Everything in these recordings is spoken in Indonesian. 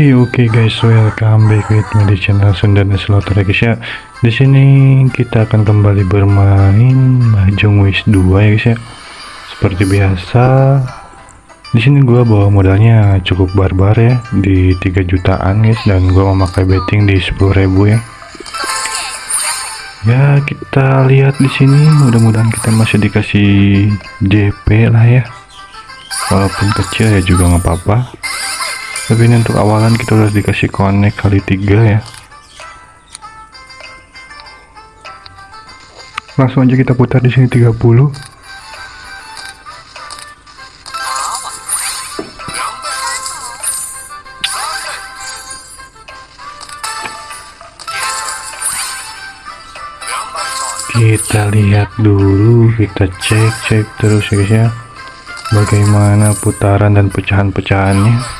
Oke oke guys, welcome back with me di channel Sundan ya guys ya. Di sini kita akan kembali bermain Mahjong Wish 2 ya guys ya. Seperti biasa, di sini gua bawa modalnya cukup barbar ya di 3 jutaan guys dan gua memakai betting di 10.000 ya. Ya kita lihat di sini, mudah-mudahan kita masih dikasih JP lah ya. Walaupun kecil ya juga nggak apa-apa tapi ini untuk awalan kita udah dikasih connect kali tiga ya. Langsung aja kita putar di sini 30 kita lihat dulu kita cek cek terus ya guys ya. Bagaimana putaran dan pecahan-pecahannya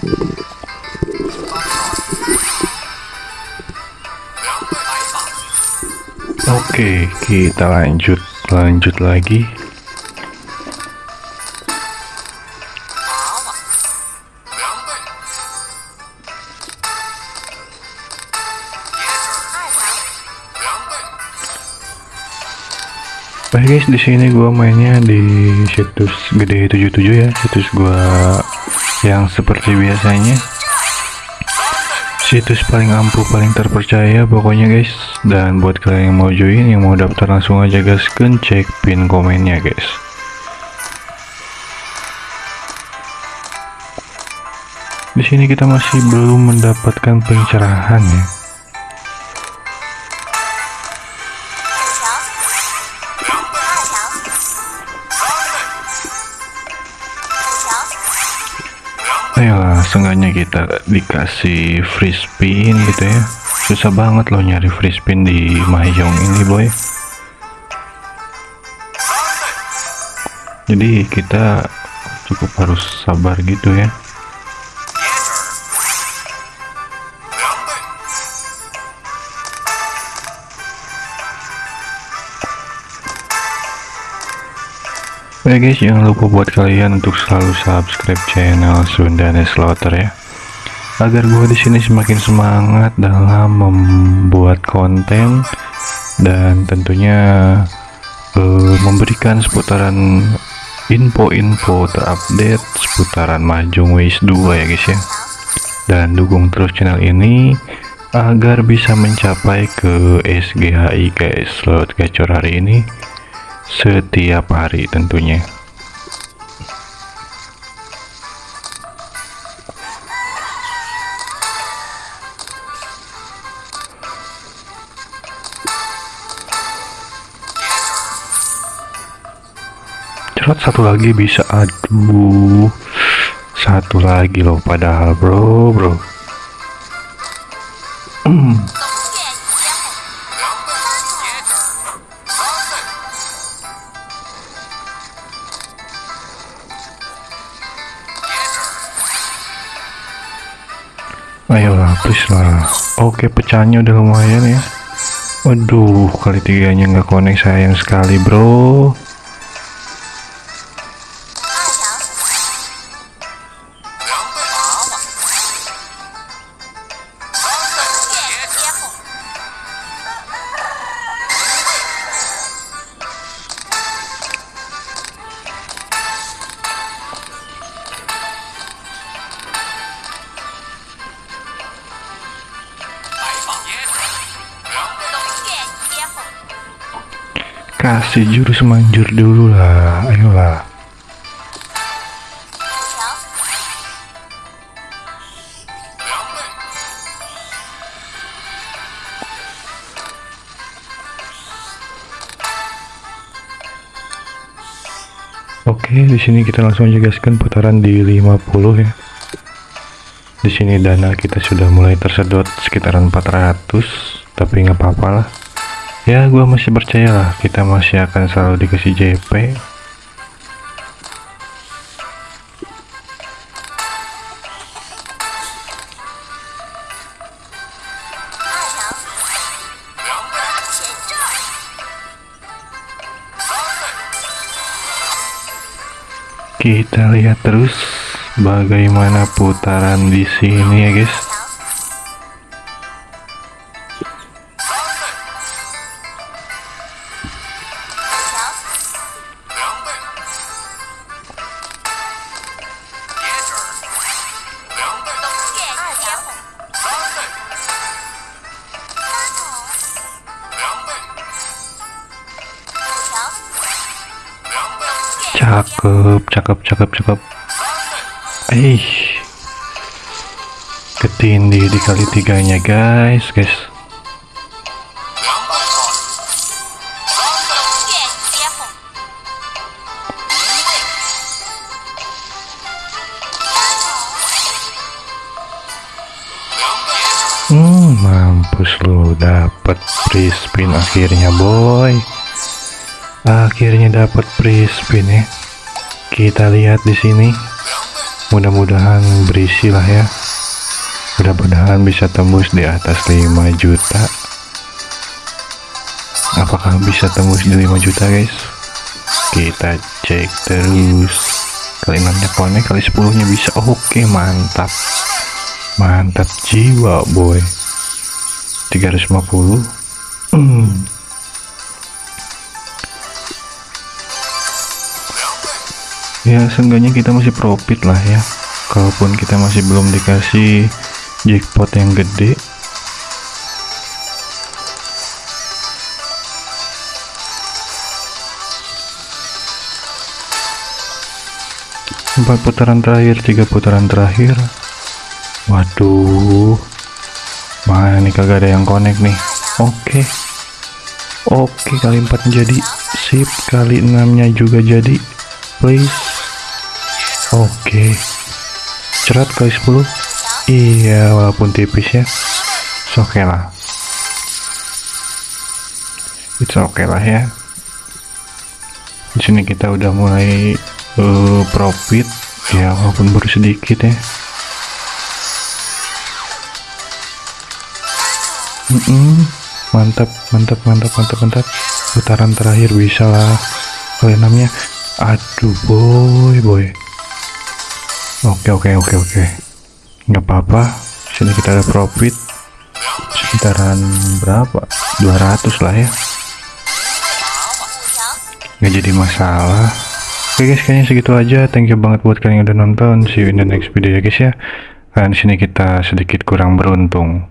Oke, kita lanjut lanjut lagi. Baik guys, di sini gua mainnya di situs gede 77 ya, situs gua yang seperti biasanya. Situs paling ampuh, paling terpercaya pokoknya guys. Dan buat kalian yang mau join, yang mau daftar langsung aja gaskan cek pin komennya guys. Di sini kita masih belum mendapatkan pencerahan ya. Seenggaknya kita dikasih free spin gitu ya. Susah banget loh nyari free spin di Mahjong ini, boy. Jadi kita cukup harus sabar gitu ya. Oke guys, jangan lupa buat kalian untuk selalu subscribe channel Sunda Slaughter ya. Agar gue di sini semakin semangat dalam membuat konten dan tentunya uh, memberikan seputaran info-info terupdate seputaran Mahjong Ways 2 ya guys ya. Dan dukung terus channel ini agar bisa mencapai ke SGHI guys slot gacor hari ini setiap hari tentunya. Cerot satu lagi bisa. Aduh satu lagi loh padahal bro bro. Hmm. Ayolah please lah. Oke pecahnya udah lumayan ya. Waduh kali tiganya nggak connect sayang sekali bro kasih jurus manjur dulu lah. Ayolah. Oke, di sini kita langsung aja putaran di 50 ya. Di sini dana kita sudah mulai tersedot sekitaran 400, tapi nggak apa-apa lah ya gue masih percaya lah kita masih akan selalu dikasih JP kita lihat terus bagaimana putaran di sini ya guys cakep cakep cakep cakep. Eh ketindih di kali tiganya guys guys. Hmm, mampus lu dapat free spin akhirnya boy. Akhirnya dapat free spin ya. Kita lihat di sini. Mudah-mudahan berisi lah ya. Mudah-mudahan bisa tembus di atas 5 juta. Apakah bisa tembus di 5 juta guys? Kita cek terus. Kali 6 nya konek, kali 10 nya bisa. Oke, mantap mantap jiwa boy 350 hmm. Ya seenggaknya kita masih profit lah ya. Kalaupun kita masih belum dikasih jackpot yang gede. Empat putaran terakhir tiga putaran terakhir. Waduh. Mana nih kagak ada yang connect nih. Oke. Oke kali 4 jadi. Sip kali 6 nya juga jadi please. Oke. Cerat kali 10 iya walaupun tipis ya. Oke okay lah. It's okay lah ya. Di sini kita udah mulai uh, profit. Ya walaupun baru sedikit ya. Mm -mm. mantap mantap mantap mantap mantap. Putaran terakhir bisa lah. Kali enamnya aduh boy boy. Oke oke oke oke. Nggak apa-apa. Sini kita ada profit. Sekitaran berapa? 200 lah ya. Nggak jadi masalah. Oke guys kayaknya segitu aja. Thank you banget buat kalian yang udah nonton. See you in the next video ya guys ya. Dan sini kita sedikit kurang beruntung